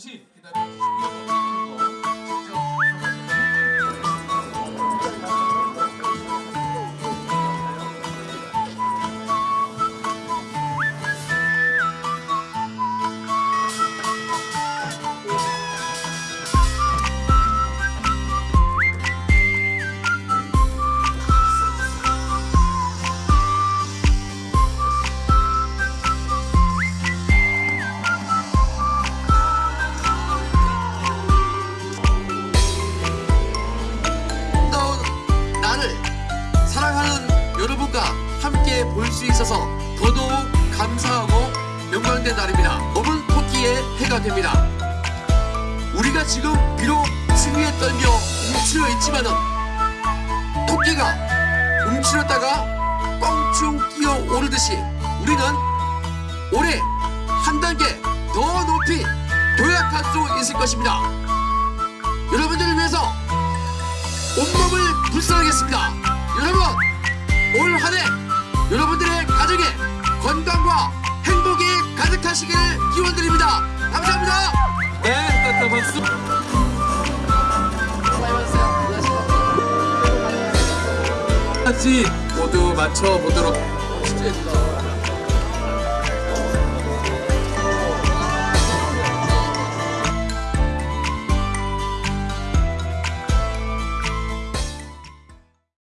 잠시 사랑하는 여러분과 함께 볼 수 있어서 더더욱 감사하고 영광된 날입니다. 검은 토끼의 해가 됩니다. 우리가 지금 비록 추위에 떨며 움츠려 있지만 은 토끼가 움츠렸다가 껑충 뛰어 오르듯이 우리는 올해 한 단계 더 높이 도약할 수 있을 것입니다. 여러분들을 위해서 온몸을 불사하겠습니다. 가정에 건강과 행복이 가득하시길 기원드립니다. 감사합니다. 네, 따뜻한 박수. 같이 모두 맞춰 보도록. 진짜 예쁘다.